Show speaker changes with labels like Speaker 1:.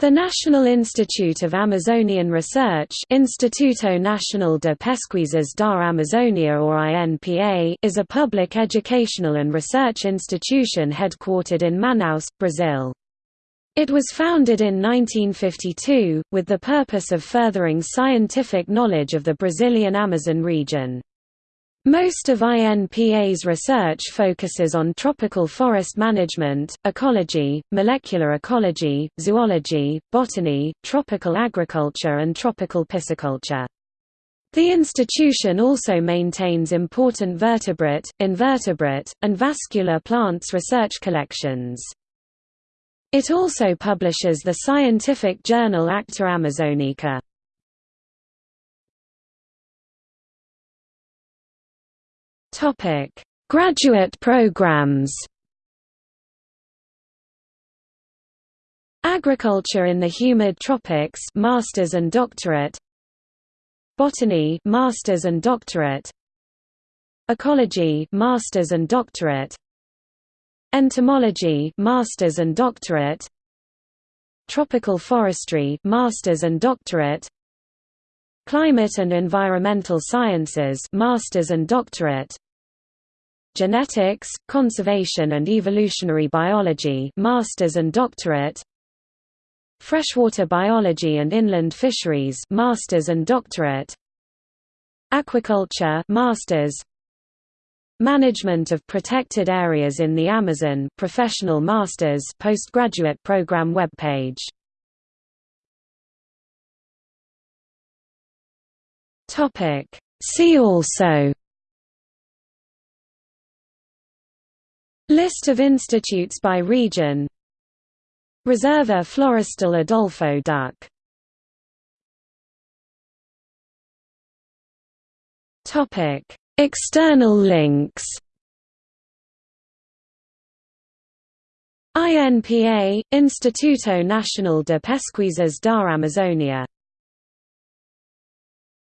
Speaker 1: The National Institute of Amazonian Research Instituto Nacional de Pesquisas da Amazônia or INPA is a public educational and research institution headquartered in Manaus, Brazil. It was founded in 1952, with the purpose of furthering scientific knowledge of the Brazilian Amazon region. Most of INPA's research focuses on tropical forest management, ecology, molecular ecology, zoology, botany, tropical agriculture and tropical pisciculture. The institution also maintains important vertebrate, invertebrate, and vascular plants research collections. It also publishes the scientific journal Acta Amazonica. Topic: Graduate programs. Agriculture in the humid tropics, masters and doctorate. Botany, masters and doctorate. Ecology, masters and doctorate. Entomology, masters and doctorate. Tropical forestry, masters and doctorate. Climate and Environmental Sciences Masters and Doctorate Genetics, Conservation and Evolutionary Biology Masters and Doctorate. Freshwater Biology and Inland Fisheries Masters and Doctorate. Aquaculture Masters. Management of Protected Areas in the Amazon Professional Masters Postgraduate Program webpage. Topic. See also List of institutes by region. Reserva Florestal Adolpho Ducke. External links. INPA – Instituto Nacional de Pesquisas da Amazônia